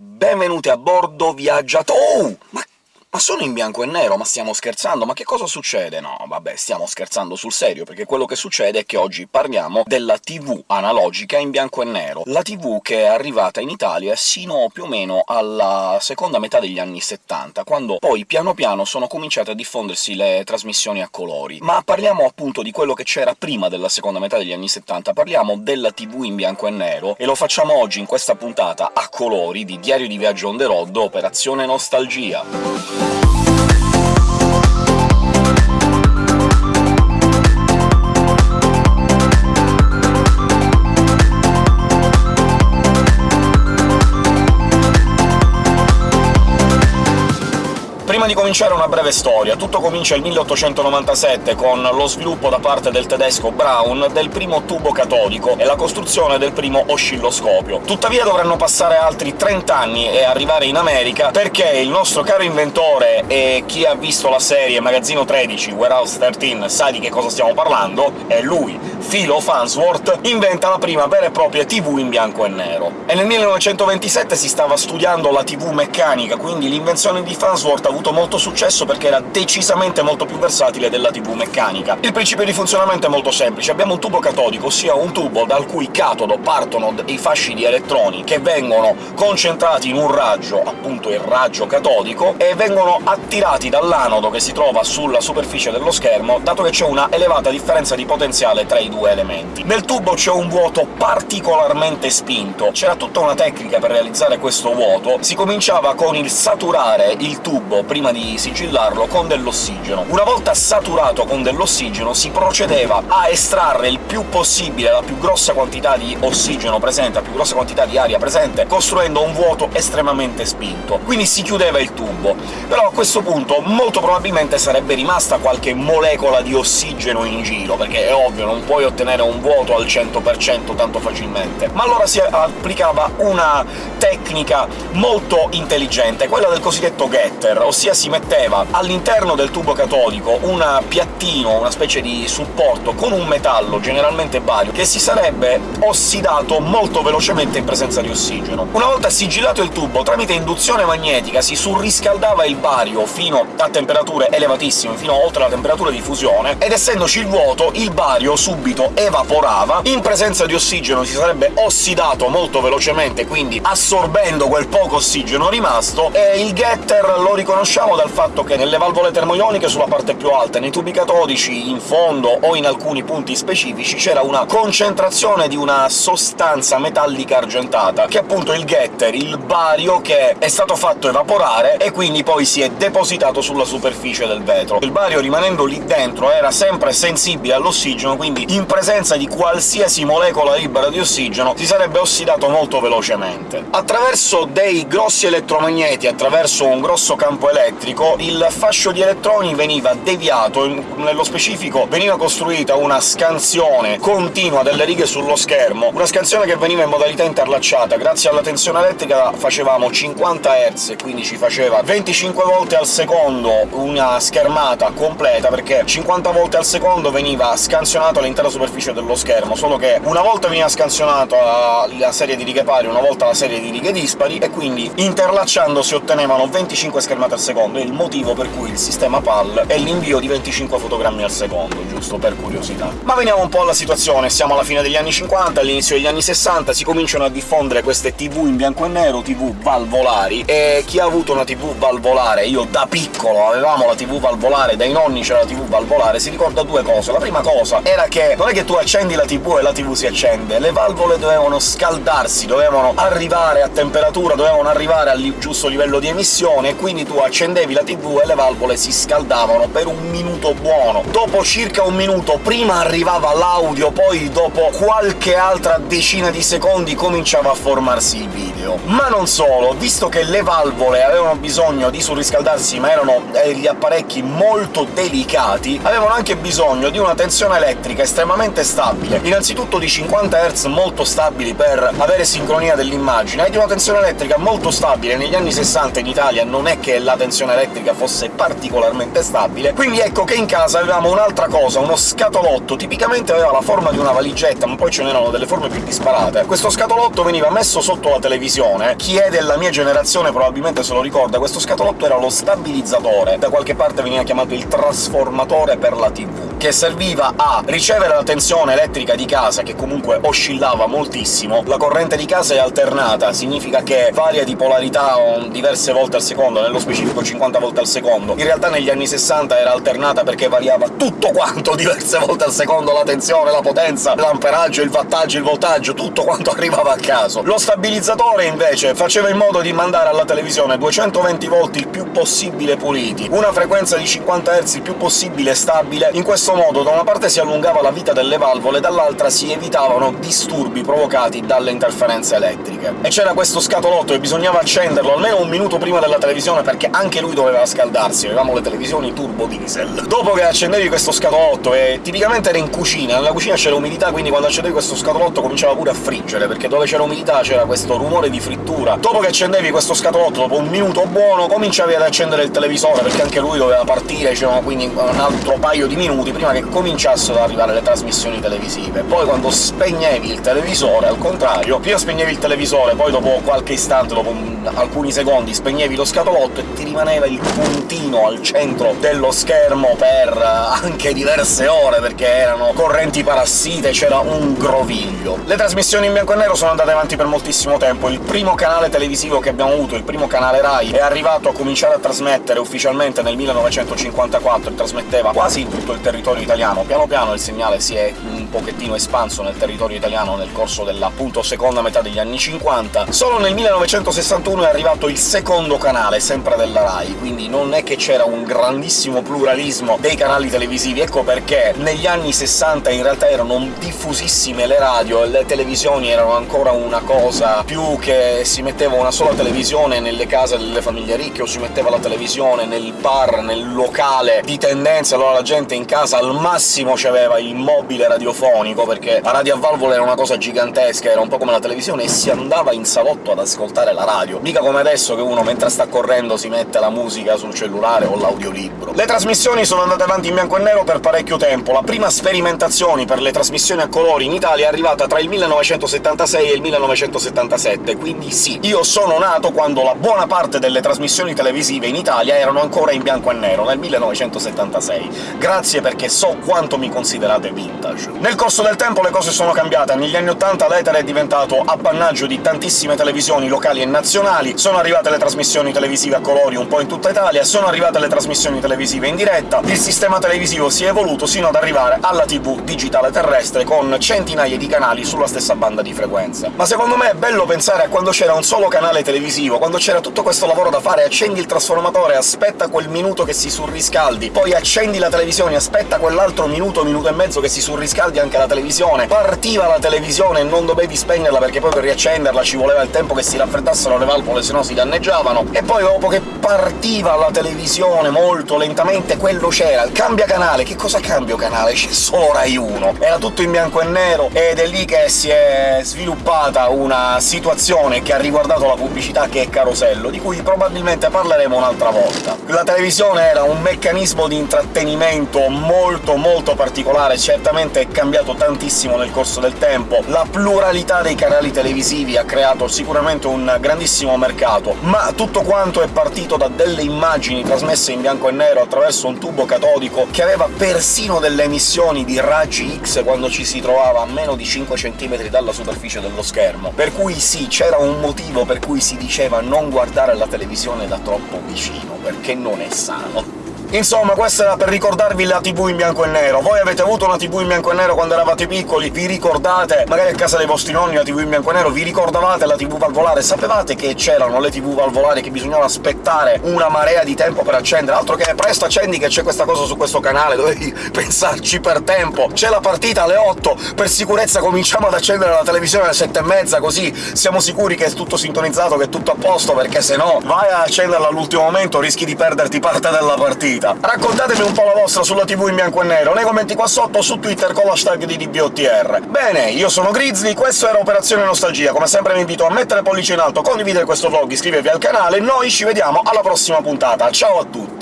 Benvenuti a bordo, viaggiatori... Oh! Ma ma sono in bianco e nero? Ma stiamo scherzando? Ma che cosa succede? No, vabbè, stiamo scherzando sul serio, perché quello che succede è che oggi parliamo della TV analogica in bianco e nero, la TV che è arrivata in Italia sino più o meno alla seconda metà degli anni 70, quando poi piano piano sono cominciate a diffondersi le trasmissioni a colori. Ma parliamo appunto di quello che c'era prima della seconda metà degli anni 70, parliamo della TV in bianco e nero, e lo facciamo oggi in questa puntata a colori di Diario di Viaggio on the road, Operazione Nostalgia. Una breve storia. Tutto comincia nel 1897 con lo sviluppo da parte del tedesco Braun del primo tubo catodico e la costruzione del primo oscilloscopio. Tuttavia dovranno passare altri 30 anni e arrivare in America perché il nostro caro inventore, e chi ha visto la serie Magazzino 13, Warehouse 13, sa di che cosa stiamo parlando, è lui, Philo Farnsworth, inventa la prima vera e propria TV in bianco e nero. E nel 1927 si stava studiando la TV meccanica, quindi l'invenzione di Farnsworth ha avuto molto successo perché era decisamente molto più versatile della TV meccanica. Il principio di funzionamento è molto semplice. Abbiamo un tubo catodico, ossia un tubo dal cui catodo partono dei fasci di elettroni che vengono concentrati in un raggio, appunto il raggio catodico, e vengono attirati dall'anodo che si trova sulla superficie dello schermo, dato che c'è una elevata differenza di potenziale tra i due elementi. Nel tubo c'è un vuoto particolarmente spinto. C'era tutta una tecnica per realizzare questo vuoto. Si cominciava con il saturare il tubo prima di sigillarlo con dell'ossigeno. Una volta saturato con dell'ossigeno si procedeva a estrarre il più possibile la più grossa quantità di ossigeno presente, la più grossa quantità di aria presente, costruendo un vuoto estremamente spinto. Quindi si chiudeva il tubo. Però a questo punto molto probabilmente sarebbe rimasta qualche molecola di ossigeno in giro, perché è ovvio, non puoi ottenere un vuoto al 100% tanto facilmente. Ma allora si applicava una tecnica molto intelligente, quella del cosiddetto getter, ossia si metteva all'interno del tubo catodico un piattino, una specie di supporto con un metallo, generalmente bario, che si sarebbe ossidato molto velocemente in presenza di ossigeno. Una volta sigillato il tubo, tramite induzione magnetica si surriscaldava il bario fino a temperature elevatissime, fino a oltre la temperatura di fusione, ed essendoci il vuoto, il bario subito evaporava, in presenza di ossigeno si sarebbe ossidato molto velocemente, quindi assorbendo quel poco ossigeno rimasto, e il getter lo riconosciamo dal fatto che nelle valvole termoioniche sulla parte più alta, nei tubi catodici in fondo o in alcuni punti specifici c'era una concentrazione di una sostanza metallica argentata, che è appunto il getter, il bario che è stato fatto evaporare e quindi poi si è depositato sulla superficie del vetro. Il bario, rimanendo lì dentro, era sempre sensibile all'ossigeno, quindi in presenza di qualsiasi molecola libera di ossigeno si sarebbe ossidato molto velocemente. Attraverso dei grossi elettromagneti, attraverso un grosso campo elettrico, il fascio di elettroni veniva deviato, nello specifico veniva costruita una scansione continua delle righe sullo schermo, una scansione che veniva in modalità interlacciata. Grazie alla tensione elettrica facevamo 50 Hz, quindi ci faceva 25 volte al secondo una schermata completa, perché 50 volte al secondo veniva scansionato l'intera superficie dello schermo, solo che una volta veniva scansionata la serie di righe pari, una volta la serie di righe dispari, e quindi interlacciando si ottenevano 25 schermate al secondo, è il motivo per cui il sistema PAL è l'invio di 25 fotogrammi al secondo, giusto per curiosità. Ma veniamo un po' alla situazione, siamo alla fine degli anni 50, all'inizio degli anni 60, si cominciano a diffondere queste TV in bianco e nero, TV valvolari, e chi ha avuto una TV valvolare, io da piccolo avevamo la TV valvolare, dai nonni c'era la TV valvolare, si ricorda due cose. La prima cosa era che non è che tu accendi la TV e la TV si accende, le valvole dovevano scaldarsi, dovevano arrivare a temperatura, dovevano arrivare al giusto livello di emissione, e quindi tu accendevi la tv e le valvole si scaldavano per un minuto buono. Dopo circa un minuto prima arrivava l'audio, poi dopo qualche altra decina di secondi cominciava a formarsi il video. Ma non solo, visto che le valvole avevano bisogno di surriscaldarsi, ma erano degli apparecchi molto delicati, avevano anche bisogno di una tensione elettrica estremamente estremamente stabile. Innanzitutto di 50 Hz molto stabili per avere sincronia dell'immagine, e di una tensione elettrica molto stabile. Negli anni 60 in Italia non è che la tensione elettrica fosse particolarmente stabile, quindi ecco che in casa avevamo un'altra cosa, uno scatolotto, tipicamente aveva la forma di una valigetta, ma poi ce n'erano delle forme più disparate. Questo scatolotto veniva messo sotto la televisione, chi è della mia generazione probabilmente se lo ricorda, questo scatolotto era lo stabilizzatore, da qualche parte veniva chiamato il trasformatore per la TV, che serviva a ricevere tensione elettrica di casa, che comunque oscillava moltissimo. La corrente di casa è alternata, significa che varia di polarità diverse volte al secondo, nello specifico 50 volte al secondo. In realtà negli anni 60 era alternata perché variava tutto quanto diverse volte al secondo, la tensione, la potenza, l'amperaggio, il wattaggio, il voltaggio, tutto quanto arrivava a caso. Lo stabilizzatore, invece, faceva in modo di mandare alla televisione 220 volt il più possibile puliti, una frequenza di 50 Hz il più possibile stabile. In questo modo da una parte si allungava la vita delle valvole, dall'altra si evitavano disturbi provocati dalle interferenze elettriche. E c'era questo scatolotto e bisognava accenderlo almeno un minuto prima della televisione, perché anche lui doveva scaldarsi, avevamo le televisioni turbo diesel. Dopo che accendevi questo scatolotto, e tipicamente era in cucina, nella cucina c'era umidità, quindi quando accendevi questo scatolotto cominciava pure a friggere, perché dove c'era umidità c'era questo rumore di frittura. Dopo che accendevi questo scatolotto, dopo un minuto buono, cominciavi ad accendere il televisore, perché anche lui doveva partire, c'erano quindi un altro paio di minuti prima che cominciassero ad arrivare le trasmissioni televisive. Poi quando spegnevi il televisore, al contrario, prima spegnevi il televisore, poi dopo qualche istante, dopo alcuni secondi, spegnevi lo scatolotto e ti rimaneva il puntino al centro dello schermo per eh, anche diverse ore, perché erano correnti parassite, c'era un groviglio. Le trasmissioni in bianco e nero sono andate avanti per moltissimo tempo. Il primo canale televisivo che abbiamo avuto, il primo canale Rai, è arrivato a cominciare a trasmettere ufficialmente nel 1954 e trasmetteva quasi in tutto il territorio italiano. Piano piano il segnale si è un pochettino espanso nel territorio italiano nel corso della appunto seconda metà degli anni 50. Solo nel 1961 è arrivato il secondo canale, sempre della Rai, quindi non è che c'era un grandissimo pluralismo dei canali televisivi, ecco perché negli anni 60 in realtà erano diffusissime le radio e le televisioni erano ancora una cosa più che si metteva una sola televisione nelle case delle famiglie ricche o si metteva la televisione nel bar, nel locale di tendenza, allora la gente in casa al massimo c'aveva il mobile radiofonico, perché la radio a valvole era una cosa gigantesca, era un po' come la televisione, e si andava in salotto ad ascoltare la radio. Mica come adesso che uno mentre sta correndo si mette la musica sul cellulare o l'audiolibro. Le trasmissioni sono andate avanti in bianco e nero per parecchio tempo. La prima sperimentazione per le trasmissioni a colori in Italia è arrivata tra il 1976 e il 1977, quindi sì, io sono nato quando la buona parte delle trasmissioni televisive in Italia erano ancora in bianco e nero, nel 1976. Grazie perché so quanto mi considerate vintage. Nel corso del tempo le cose sono cambiate, negli anni 80 l'etere è diventato appannaggio di tantissime televisioni locali e nazionali, sono arrivate le trasmissioni televisive a colori un po' in tutta Italia, sono arrivate le trasmissioni televisive in diretta, il sistema televisivo si è evoluto sino ad arrivare alla TV digitale terrestre con centinaia di canali sulla stessa banda di frequenza. Ma secondo me è bello pensare a quando c'era un solo canale televisivo, quando c'era tutto questo lavoro da fare, accendi il trasformatore, aspetta quel minuto che si surriscaldi, poi accendi la televisione, aspetta quell'altro minuto, minuto e mezzo che si surriscaldi anche la televisione, partiva la televisione e non dovevi spegnerla perché poi per riaccenderla ci voleva il tempo che si raffreddassero le valvole, se no si danneggiavano, e poi dopo che partiva la televisione molto lentamente quello c'era, il cambia canale, che cosa cambio canale? C'è solo Rai 1, era tutto in bianco e nero, ed è lì che si è sviluppata una situazione che ha riguardato la pubblicità che è carosello, di cui probabilmente parleremo un'altra volta. La televisione era un meccanismo di intrattenimento molto molto particolare, certamente è cambiato tantissimo nel corso del tempo, la pluralità dei canali televisivi ha creato sicuramente un grandissimo mercato, ma tutto quanto è partito da delle immagini trasmesse in bianco e nero attraverso un tubo catodico che aveva persino delle emissioni di raggi X quando ci si trovava a meno di 5 cm dalla superficie dello schermo. Per cui sì, c'era un motivo per cui si diceva non guardare la televisione da troppo vicino, perché non è sano. Insomma, questo era per ricordarvi la TV in bianco e nero. Voi avete avuto una TV in bianco e nero quando eravate piccoli? Vi ricordate? Magari a casa dei vostri nonni la TV in bianco e nero? Vi ricordavate la TV valvolare? Sapevate che c'erano le TV valvolari che bisognava aspettare una marea di tempo per accendere? Altro che presto accendi che c'è questa cosa su questo canale, dovevi pensarci per tempo. C'è la partita alle 8, per sicurezza cominciamo ad accendere la televisione alle 7 e mezza, così siamo sicuri che è tutto sintonizzato, che è tutto a posto, perché se no vai a accenderla all'ultimo momento rischi di perderti parte della partita vita. Raccontatemi un po' la vostra sulla TV in bianco e nero, nei commenti qua sotto, su Twitter con l'hashtag di DBOTR. Bene, io sono Grizzly, questo era Operazione Nostalgia, come sempre vi invito a mettere pollice in alto, condividere questo vlog, iscrivervi al canale, noi ci vediamo alla prossima puntata, ciao a tutti!